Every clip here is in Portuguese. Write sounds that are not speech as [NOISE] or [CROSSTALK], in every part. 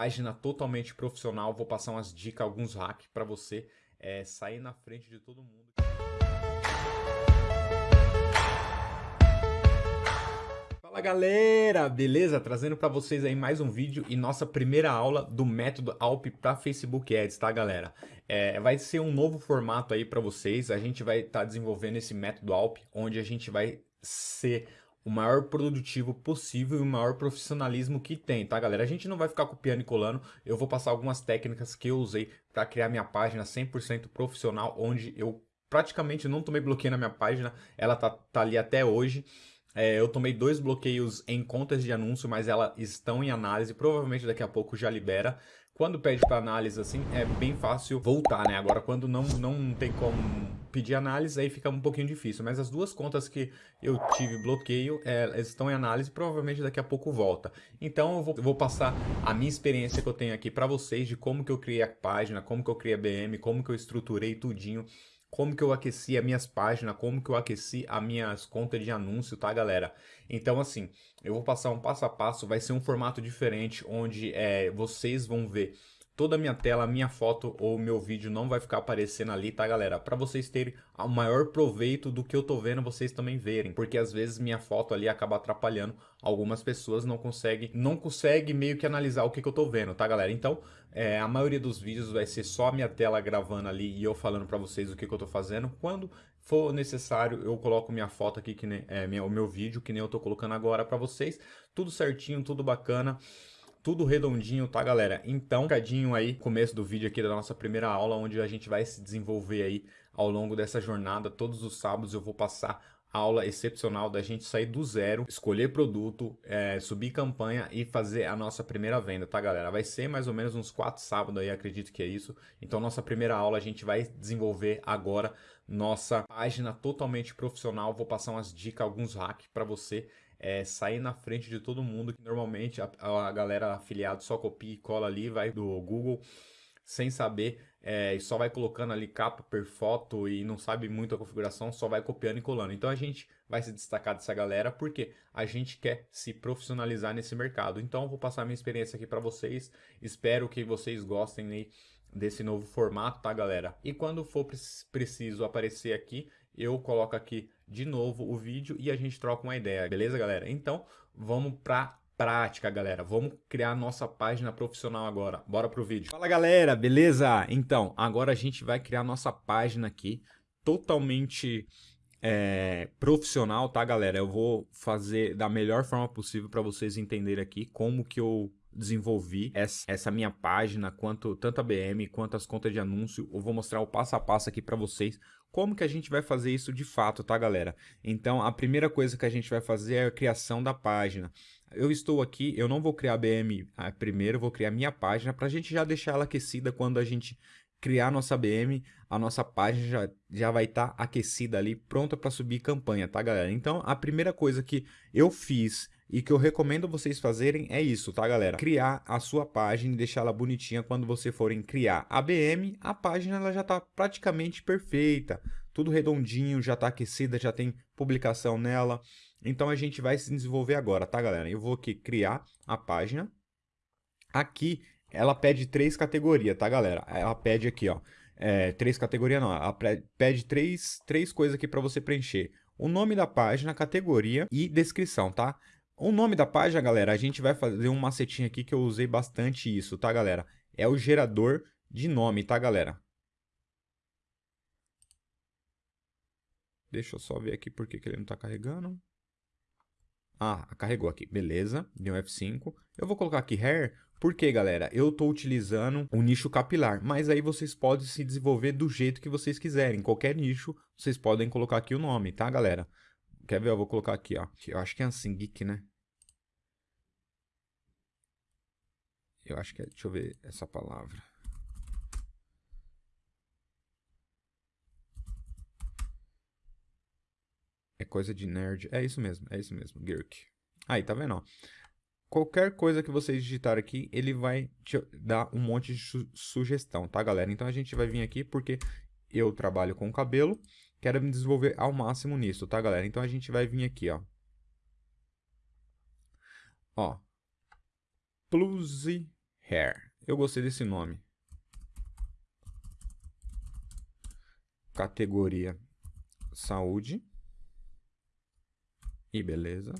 página totalmente profissional, vou passar umas dicas, alguns hacks para você é, sair na frente de todo mundo. Fala galera, beleza? Trazendo para vocês aí mais um vídeo e nossa primeira aula do método ALP para Facebook Ads, tá galera? É, vai ser um novo formato aí para vocês, a gente vai estar tá desenvolvendo esse método ALP, onde a gente vai ser o maior produtivo possível e o maior profissionalismo que tem, tá galera? A gente não vai ficar copiando e colando, eu vou passar algumas técnicas que eu usei para criar minha página 100% profissional, onde eu praticamente não tomei bloqueio na minha página, ela tá, tá ali até hoje. É, eu tomei dois bloqueios em contas de anúncio, mas elas estão em análise, provavelmente daqui a pouco já libera. Quando pede para análise assim, é bem fácil voltar, né? Agora, quando não, não tem como pedir análise, aí fica um pouquinho difícil. Mas as duas contas que eu tive bloqueio, é, estão em análise, provavelmente daqui a pouco volta. Então, eu vou, eu vou passar a minha experiência que eu tenho aqui para vocês de como que eu criei a página, como que eu criei a BM, como que eu estruturei tudinho como que eu aqueci as minhas páginas, como que eu aqueci as minhas contas de anúncio, tá, galera? Então, assim, eu vou passar um passo a passo, vai ser um formato diferente, onde é, vocês vão ver toda a minha tela, minha foto ou meu vídeo não vai ficar aparecendo ali, tá galera? Para vocês terem o maior proveito do que eu tô vendo, vocês também verem, porque às vezes minha foto ali acaba atrapalhando, algumas pessoas não conseguem, não consegue meio que analisar o que, que eu tô vendo, tá galera? Então, é, a maioria dos vídeos vai ser só a minha tela gravando ali e eu falando para vocês o que, que eu tô fazendo, quando for necessário, eu coloco minha foto aqui, que nem, é, minha, o meu vídeo, que nem eu tô colocando agora para vocês, tudo certinho, tudo bacana, tudo redondinho, tá galera? Então, cadinho aí, começo do vídeo aqui da nossa primeira aula, onde a gente vai se desenvolver aí ao longo dessa jornada. Todos os sábados eu vou passar aula excepcional da gente sair do zero, escolher produto, é, subir campanha e fazer a nossa primeira venda, tá galera? Vai ser mais ou menos uns quatro sábados aí, acredito que é isso. Então nossa primeira aula a gente vai desenvolver agora nossa página totalmente profissional. Vou passar umas dicas, alguns hacks para você é, sair na frente de todo mundo, que normalmente a, a galera afiliada só copia e cola ali, vai do Google sem saber é, e só vai colocando ali capa per foto e não sabe muito a configuração, só vai copiando e colando. Então a gente vai se destacar dessa galera porque a gente quer se profissionalizar nesse mercado. Então vou passar minha experiência aqui para vocês, espero que vocês gostem aí desse novo formato, tá galera? E quando for preciso aparecer aqui, eu coloco aqui de novo o vídeo e a gente troca uma ideia, beleza, galera? Então, vamos para prática, galera. Vamos criar nossa página profissional agora. Bora pro vídeo. Fala, galera, beleza? Então, agora a gente vai criar nossa página aqui totalmente é, profissional, tá, galera? Eu vou fazer da melhor forma possível para vocês entenderem aqui como que eu desenvolvi essa, minha página, quanto tanto a BM quanto as contas de anúncio. Eu vou mostrar o passo a passo aqui para vocês como que a gente vai fazer isso de fato, tá, galera? Então, a primeira coisa que a gente vai fazer é a criação da página. Eu estou aqui, eu não vou criar a BM ah, primeiro, vou criar minha página para a gente já deixar ela aquecida quando a gente criar nossa BM, a nossa página já, já vai estar tá aquecida ali, pronta para subir campanha, tá, galera? Então, a primeira coisa que eu fiz e que eu recomendo vocês fazerem é isso, tá galera? Criar a sua página e deixar ela bonitinha quando você forem criar a BM, a página ela já está praticamente perfeita, tudo redondinho, já está aquecida, já tem publicação nela. Então a gente vai se desenvolver agora, tá galera? Eu vou aqui criar a página. Aqui ela pede três categorias, tá galera? Ela pede aqui, ó, é, três categorias não, ela pede três, três coisas aqui para você preencher. O nome da página, categoria e descrição, tá? O nome da página, galera, a gente vai fazer um macetinho aqui que eu usei bastante isso, tá, galera? É o gerador de nome, tá, galera? Deixa eu só ver aqui por que, ele não está carregando. Ah, carregou aqui. Beleza, deu um F5. Eu vou colocar aqui hair, porque, galera, eu estou utilizando o nicho capilar. Mas aí vocês podem se desenvolver do jeito que vocês quiserem. Qualquer nicho, vocês podem colocar aqui o nome, tá, galera? Quer ver? Eu vou colocar aqui, ó. Eu acho que é assim, geek, né? Eu acho que é, deixa eu ver essa palavra. É coisa de nerd. É isso mesmo, é isso mesmo, Girk. Aí, tá vendo, ó? Qualquer coisa que vocês digitarem aqui, ele vai te dar um monte de su sugestão, tá, galera? Então, a gente vai vir aqui porque eu trabalho com cabelo, quero me desenvolver ao máximo nisso, tá, galera? Então, a gente vai vir aqui, ó. Ó. Plus Hair. Eu gostei desse nome. Categoria saúde. E beleza.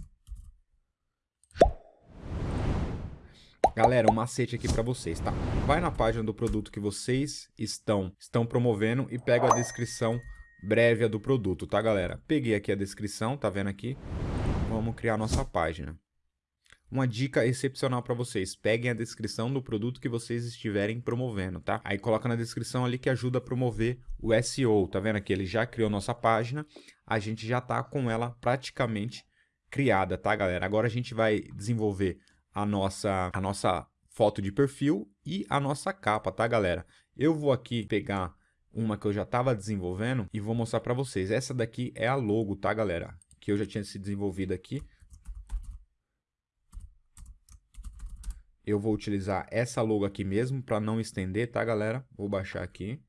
Galera, um macete aqui para vocês, tá? Vai na página do produto que vocês estão, estão promovendo e pega a descrição breve do produto, tá, galera? Peguei aqui a descrição, tá vendo aqui? Vamos criar nossa página. Uma dica excepcional para vocês, peguem a descrição do produto que vocês estiverem promovendo, tá? Aí coloca na descrição ali que ajuda a promover o SEO, tá vendo aqui? Ele já criou nossa página, a gente já tá com ela praticamente criada, tá, galera? Agora a gente vai desenvolver a nossa, a nossa foto de perfil e a nossa capa, tá, galera? Eu vou aqui pegar uma que eu já estava desenvolvendo e vou mostrar para vocês. Essa daqui é a logo, tá, galera? Que eu já tinha se desenvolvido aqui. Eu vou utilizar essa logo aqui mesmo para não estender, tá, galera? Vou baixar aqui.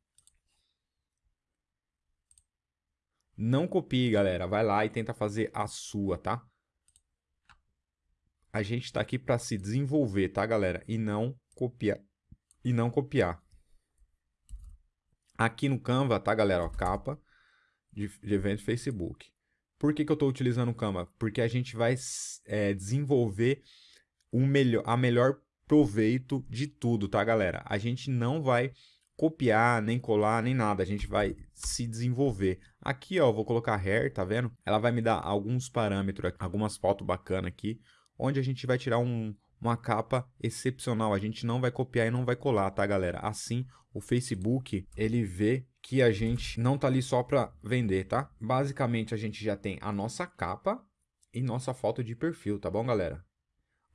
Não copie, galera. Vai lá e tenta fazer a sua, tá? a gente está aqui para se desenvolver, tá, galera? E não copiar. E não copiar. Aqui no Canva, tá, galera? Ó, capa de, de evento Facebook. Por que, que eu estou utilizando o Canva? Porque a gente vai é, desenvolver o melhor, a melhor proveito de tudo, tá, galera? A gente não vai copiar, nem colar, nem nada. A gente vai se desenvolver. Aqui, ó, vou colocar hair, tá vendo? Ela vai me dar alguns parâmetros, algumas fotos bacanas aqui onde a gente vai tirar um, uma capa excepcional. A gente não vai copiar e não vai colar, tá, galera? Assim, o Facebook, ele vê que a gente não tá ali só para vender, tá? Basicamente, a gente já tem a nossa capa e nossa foto de perfil, tá bom, galera?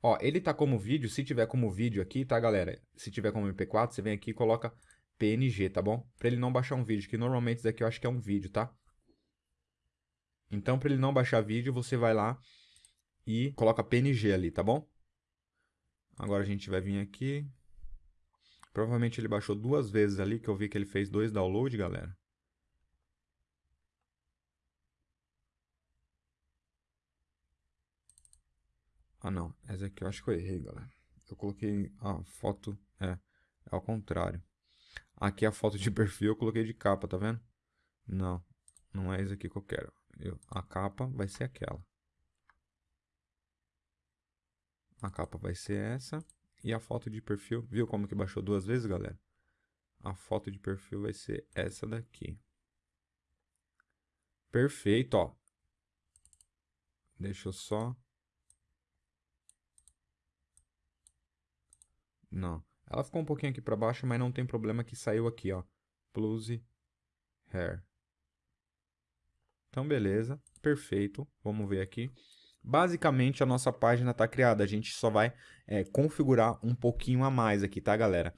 Ó, ele tá como vídeo, se tiver como vídeo aqui, tá, galera? Se tiver como MP4, você vem aqui e coloca PNG, tá bom? Para ele não baixar um vídeo, que normalmente isso daqui eu acho que é um vídeo, tá? Então, para ele não baixar vídeo, você vai lá e coloca PNG ali, tá bom? Agora a gente vai vir aqui. Provavelmente ele baixou duas vezes ali, que eu vi que ele fez dois downloads, galera. Ah, não. Essa aqui eu acho que eu errei, galera. Eu coloquei a foto... É, é ao contrário. Aqui a foto de [LAUGHS] perfil eu coloquei de capa, tá vendo? Não, não é isso aqui que eu quero. Eu, a capa vai ser aquela. A capa vai ser essa. E a foto de perfil, viu como que baixou duas vezes, galera? A foto de perfil vai ser essa daqui. Perfeito, ó. Deixa eu só... Não. Ela ficou um pouquinho aqui para baixo, mas não tem problema que saiu aqui, ó. Plus Hair. Então, beleza. Perfeito. Vamos ver aqui. Basicamente, a nossa página está criada. A gente só vai é, configurar um pouquinho a mais aqui, tá, galera?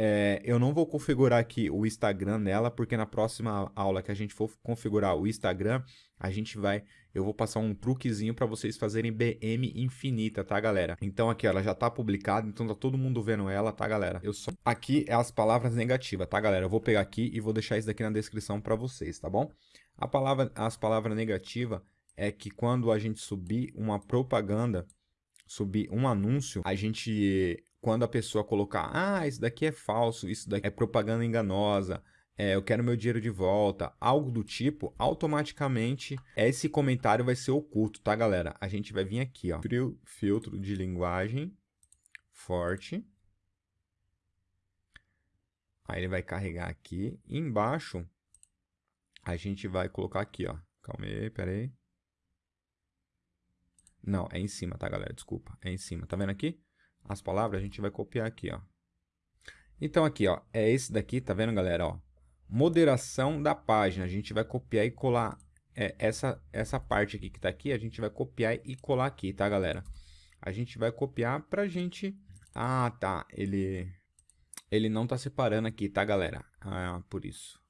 É, eu não vou configurar aqui o Instagram nela, porque na próxima aula que a gente for configurar o Instagram, a gente vai, eu vou passar um truquezinho para vocês fazerem BM infinita, tá, galera? Então aqui, ela já tá publicada, então tá todo mundo vendo ela, tá, galera? Eu só aqui é as palavras negativas, tá, galera? Eu vou pegar aqui e vou deixar isso daqui na descrição para vocês, tá bom? A palavra, as palavras negativas é que quando a gente subir uma propaganda, subir um anúncio, a gente, quando a pessoa colocar, ah, isso daqui é falso, isso daqui é propaganda enganosa, é, eu quero meu dinheiro de volta, algo do tipo, automaticamente esse comentário vai ser oculto, tá, galera? A gente vai vir aqui, ó, filtro de linguagem forte. Aí ele vai carregar aqui. Embaixo, a gente vai colocar aqui, ó. Calma aí, pera aí. Não, é em cima, tá, galera? Desculpa. É em cima. Tá vendo aqui? As palavras a gente vai copiar aqui, ó. Então aqui, ó, é esse daqui, tá vendo, galera, ó? Moderação da página. A gente vai copiar e colar é, essa, essa parte aqui que tá aqui, a gente vai copiar e colar aqui, tá, galera? A gente vai copiar pra gente... Ah, tá, ele... Ele não tá separando aqui, tá, galera? Ah, por isso.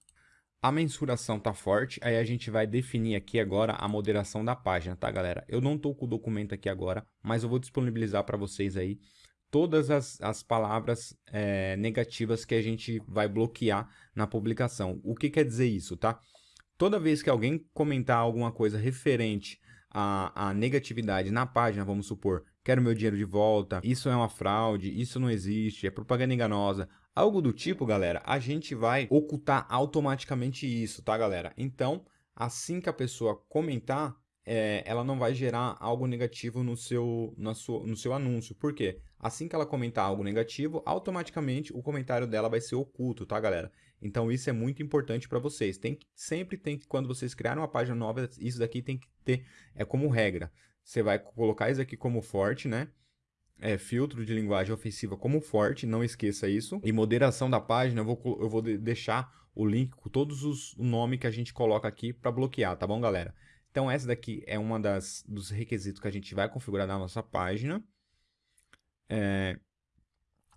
A mensuração tá forte, aí a gente vai definir aqui agora a moderação da página, tá galera? Eu não tô com o documento aqui agora, mas eu vou disponibilizar para vocês aí todas as, as palavras é, negativas que a gente vai bloquear na publicação. O que quer dizer isso, tá? Toda vez que alguém comentar alguma coisa referente a, a negatividade na página, vamos supor, quero meu dinheiro de volta, isso é uma fraude, isso não existe, é propaganda enganosa, algo do tipo, galera, a gente vai ocultar automaticamente isso, tá, galera? Então, assim que a pessoa comentar, é, ela não vai gerar algo negativo no seu, na sua, no seu anúncio. Por quê? Assim que ela comentar algo negativo, automaticamente o comentário dela vai ser oculto, tá, galera? Então isso é muito importante para vocês. Tem que, sempre tem que, quando vocês criarem uma página nova, isso daqui tem que ter, é como regra. Você vai colocar isso aqui como forte, né? É, filtro de linguagem ofensiva como forte, não esqueça isso. E moderação da página, eu vou, eu vou deixar o link com todos os nomes que a gente coloca aqui para bloquear, tá bom, galera? Então, essa daqui é uma das dos requisitos que a gente vai configurar na nossa página. É,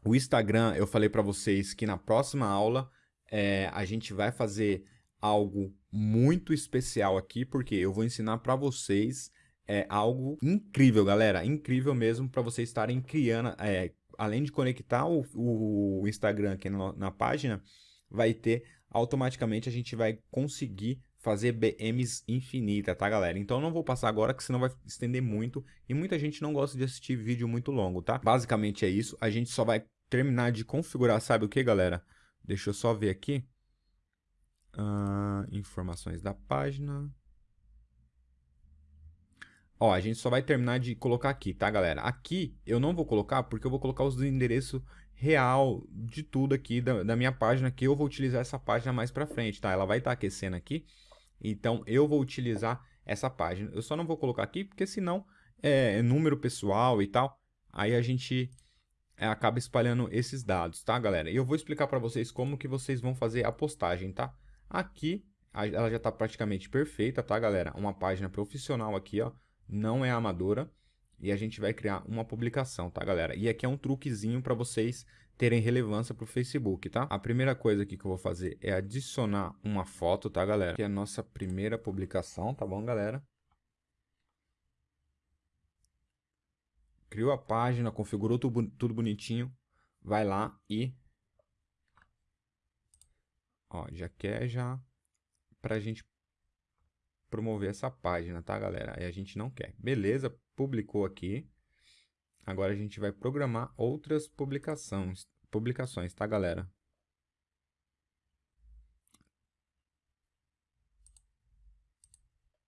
o Instagram, eu falei para vocês que na próxima aula é, a gente vai fazer algo muito especial aqui, porque eu vou ensinar para vocês é, algo incrível, galera. Incrível mesmo para vocês estarem criando, é, além de conectar o, o Instagram aqui na, na página, vai ter automaticamente a gente vai conseguir fazer BMs infinita, tá, galera? Então não vou passar agora, que senão vai estender muito e muita gente não gosta de assistir vídeo muito longo, tá? Basicamente é isso. A gente só vai terminar de configurar, sabe o que, galera? Deixa eu só ver aqui. Uh, informações da página. Ó, a gente só vai terminar de colocar aqui, tá, galera? Aqui eu não vou colocar porque eu vou colocar os endereços real de tudo aqui da, da, minha página, que eu vou utilizar essa página mais pra frente, tá? Ela vai estar tá aquecendo aqui. Então, eu vou utilizar essa página. Eu só não vou colocar aqui, porque senão é número pessoal e tal. Aí a gente é, acaba espalhando esses dados, tá, galera? E eu vou explicar para vocês como que vocês vão fazer a postagem, tá? Aqui, ela já está praticamente perfeita, tá, galera? Uma página profissional aqui, ó, não é amadora. E a gente vai criar uma publicação, tá, galera? E aqui é um truquezinho para vocês terem relevância para o Facebook, tá? A primeira coisa aqui que eu vou fazer é adicionar uma foto, tá, galera? Que é a nossa primeira publicação, tá bom, galera? Criou a página, configurou tudo, bonitinho, vai lá e... Ó, já quer já pra gente promover essa página, tá, galera? Aí a gente não quer. Beleza, publicou aqui. Agora a gente vai programar outras publicações, publicações, tá, galera?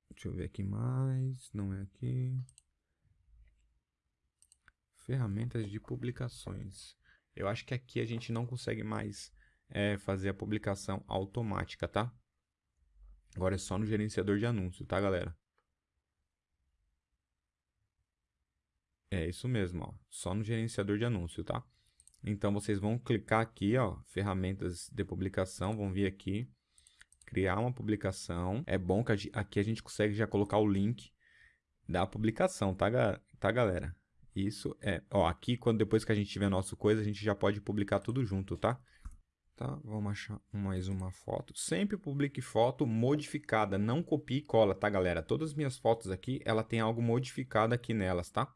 Deixa eu ver aqui mais, não é aqui. Ferramentas de publicações. Eu acho que aqui a gente não consegue mais é, fazer a publicação automática, tá? Agora é só no gerenciador de anúncio, tá, galera? É isso mesmo, ó. Só no gerenciador de anúncio, tá? Então, vocês vão clicar aqui, ó, ferramentas de publicação, vão vir aqui, criar uma publicação. É bom que aqui a gente consegue já colocar o link da publicação, tá, tá galera? Isso é, ó, aqui quando depois que a gente tiver nosso coisa, a gente já pode publicar tudo junto, tá? Tá, vamos achar mais uma foto. Sempre publique foto modificada, não copie e cola, tá, galera? Todas as minhas fotos aqui, ela tem algo modificado aqui nelas, tá?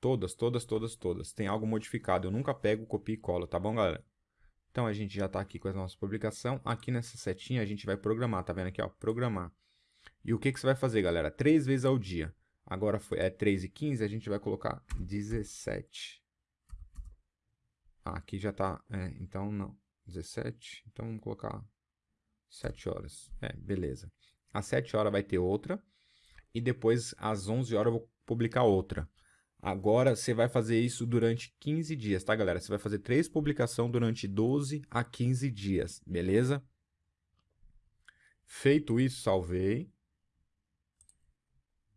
Todas, todas, todas, todas. Tem algo modificado. Eu nunca pego, copio e colo, tá bom, galera? Então, a gente já está aqui com a nossa publicação. Aqui nessa setinha, a gente vai programar. Tá vendo aqui, ó? Programar. E o que, que você vai fazer, galera? Três vezes ao dia. Agora foi, é 3 e 15, a gente vai colocar 17. Ah, aqui já está, é, então não, 17. Então vamos colocar 7 horas. É, beleza. Às 7 horas vai ter outra. E depois, às 11 horas, eu vou publicar outra. Agora você vai fazer isso durante 15 dias, tá, galera? Você vai fazer três publicações durante 12 a 15 dias, beleza? Feito isso, salvei.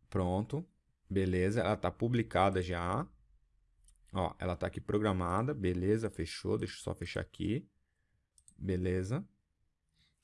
Pronto, beleza. Ela está publicada já. Ó, ela está aqui programada, beleza, fechou. Deixa eu só fechar aqui. Beleza.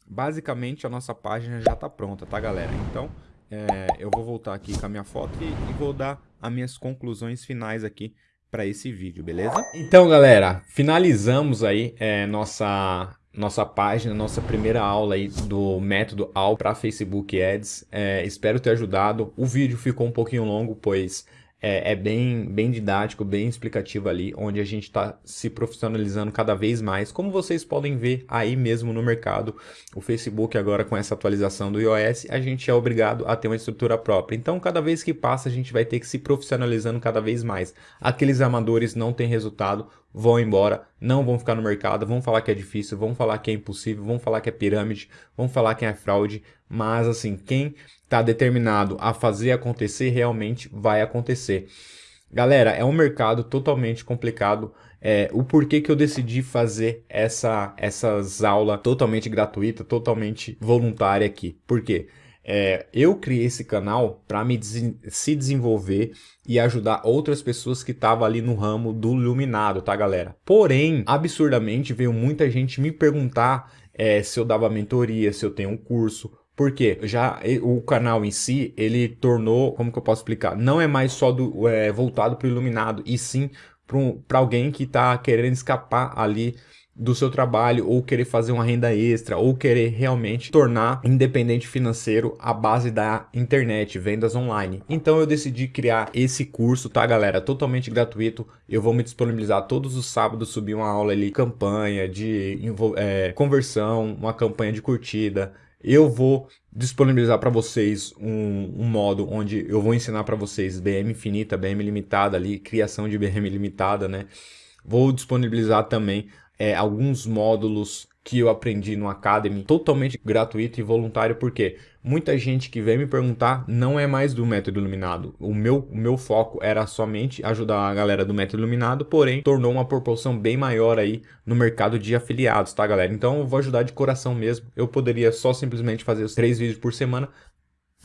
Basicamente, a nossa página já está pronta, tá, galera? Então, é, eu vou voltar aqui com a minha foto e, e vou dar as minhas conclusões finais aqui para esse vídeo, beleza? Então, galera, finalizamos aí é, nossa nossa página, nossa primeira aula aí do método AL para Facebook Ads. É, espero ter ajudado. O vídeo ficou um pouquinho longo, pois é, é, bem, bem didático, bem explicativo ali, onde a gente está se profissionalizando cada vez mais. Como vocês podem ver aí mesmo no mercado, o Facebook agora com essa atualização do iOS, a gente é obrigado a ter uma estrutura própria. Então, cada vez que passa, a gente vai ter que se profissionalizando cada vez mais. Aqueles amadores não têm resultado, vão embora, não vão ficar no mercado, vão falar que é difícil, vão falar que é impossível, vão falar que é pirâmide, vão falar que é fraude, mas assim, quem está determinado a fazer acontecer, realmente vai acontecer. Galera, é um mercado totalmente complicado. É, o porquê que eu decidi fazer essa, essas aulas totalmente gratuita, totalmente voluntária aqui. Por quê? É, eu criei esse canal para me des se desenvolver e ajudar outras pessoas que estavam ali no ramo do iluminado, tá galera? Porém, absurdamente veio muita gente me perguntar é, se eu dava mentoria, se eu tenho um curso, porque já o canal em si, ele tornou, como que eu posso explicar? Não é mais só do, é, voltado para o iluminado, e sim para alguém que está querendo escapar ali do seu trabalho ou querer fazer uma renda extra ou querer realmente tornar independente financeiro a base da internet, vendas online. Então eu decidi criar esse curso, tá galera? Totalmente gratuito. Eu vou me disponibilizar todos os sábados, subir uma aula ali, campanha de é, conversão, uma campanha de curtida, eu vou disponibilizar para vocês um, um, modo onde eu vou ensinar para vocês BM infinita, BM limitada ali, criação de BM limitada, né? Vou disponibilizar também é, alguns módulos que eu aprendi no Academy, totalmente gratuito e voluntário, porque muita gente que vem me perguntar não é mais do método iluminado. O meu, o meu foco era somente ajudar a galera do método iluminado, porém tornou uma proporção bem maior aí no mercado de afiliados, tá galera? Então eu vou ajudar de coração mesmo. Eu poderia só simplesmente fazer os três vídeos por semana,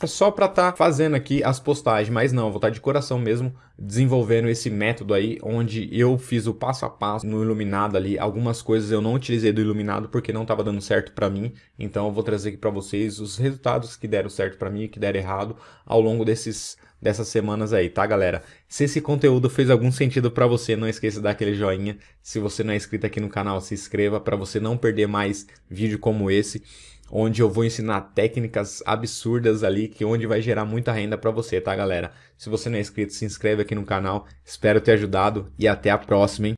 só para estar tá fazendo aqui as postagens, mas não, vou estar tá de coração mesmo desenvolvendo esse método aí, onde eu fiz o passo a passo no Iluminado ali, algumas coisas eu não utilizei do Iluminado porque não estava dando certo para mim, então eu vou trazer aqui para vocês os resultados que deram certo para mim e que deram errado ao longo desses dessas semanas aí, tá galera? Se esse conteúdo fez algum sentido para você, não esqueça de dar aquele joinha. Se você não é inscrito aqui no canal, se inscreva para você não perder mais vídeo como esse onde eu vou ensinar técnicas absurdas ali, que onde vai gerar muita renda para você, tá galera? Se você não é inscrito, se inscreve aqui no canal, espero ter ajudado e até a próxima, hein?